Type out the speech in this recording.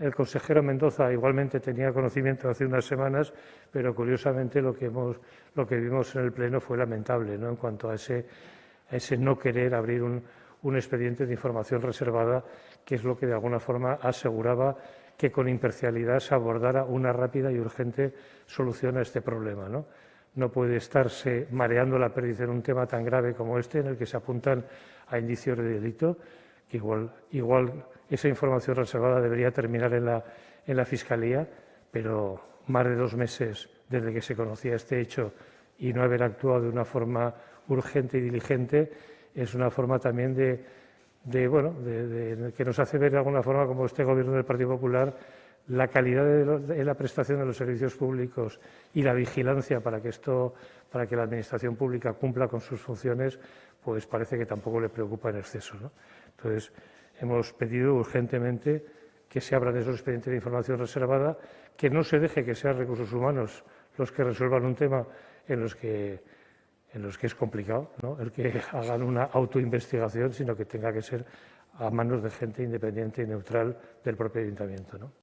el consejero Mendoza igualmente tenía conocimiento hace unas semanas, pero curiosamente lo que, vimos en el Pleno fue lamentable ¿no? en cuanto a ese, no querer abrir un, expediente de información reservada, que es lo que de alguna forma aseguraba que con imparcialidad se abordara una rápida y urgente solución a este problema. ¿no? puede estarse mareando la pérdida en un tema tan grave como este, en el que se apuntan a indicios de delito, igual, igual esa información reservada debería terminar en la, en la Fiscalía, pero más de dos meses desde que se conocía este hecho y no haber actuado de una forma urgente y diligente es una forma también de, de bueno, de, de, que nos hace ver de alguna forma como este Gobierno del Partido Popular la calidad de, la prestación de los servicios públicos y la vigilancia para que esto, para que la administración pública cumpla con sus funciones, pues parece que tampoco le preocupa en exceso. ¿no? Entonces, hemos pedido urgentemente que se abran esos expedientes de información reservada, que no se deje que sean recursos humanos los que resuelvan un tema en los que, es complicado, ¿no? el que hagan una autoinvestigación, sino que tenga que ser a manos de gente independiente y neutral del propio ayuntamiento. ¿no?